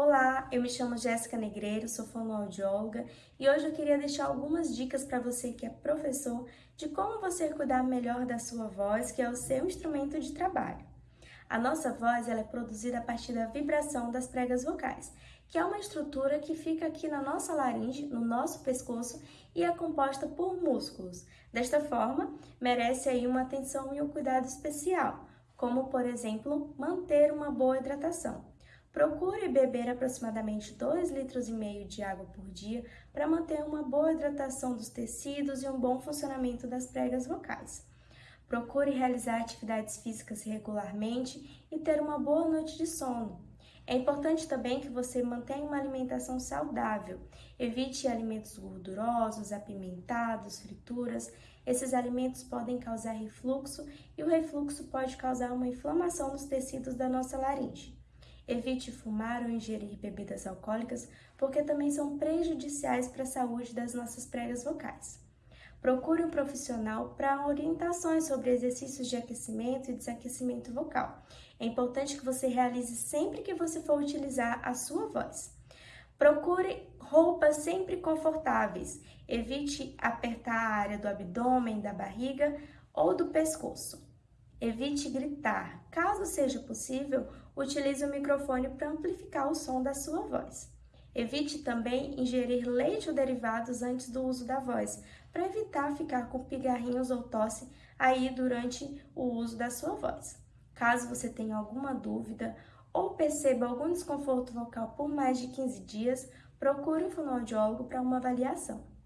Olá, eu me chamo Jéssica Negreiro, sou fonoaudióloga e hoje eu queria deixar algumas dicas para você que é professor de como você cuidar melhor da sua voz, que é o seu instrumento de trabalho. A nossa voz ela é produzida a partir da vibração das pregas vocais, que é uma estrutura que fica aqui na nossa laringe, no nosso pescoço e é composta por músculos. Desta forma, merece aí uma atenção e um cuidado especial, como por exemplo, manter uma boa hidratação. Procure beber aproximadamente 2 litros e meio de água por dia para manter uma boa hidratação dos tecidos e um bom funcionamento das pregas vocais. Procure realizar atividades físicas regularmente e ter uma boa noite de sono. É importante também que você mantenha uma alimentação saudável. Evite alimentos gordurosos, apimentados, frituras. Esses alimentos podem causar refluxo e o refluxo pode causar uma inflamação nos tecidos da nossa laringe. Evite fumar ou ingerir bebidas alcoólicas, porque também são prejudiciais para a saúde das nossas pregas vocais. Procure um profissional para orientações sobre exercícios de aquecimento e desaquecimento vocal. É importante que você realize sempre que você for utilizar a sua voz. Procure roupas sempre confortáveis. Evite apertar a área do abdômen, da barriga ou do pescoço. Evite gritar. Caso seja possível, utilize o microfone para amplificar o som da sua voz. Evite também ingerir leite ou derivados antes do uso da voz, para evitar ficar com pigarrinhos ou tosse aí durante o uso da sua voz. Caso você tenha alguma dúvida ou perceba algum desconforto vocal por mais de 15 dias, procure um fonoaudiólogo para uma avaliação.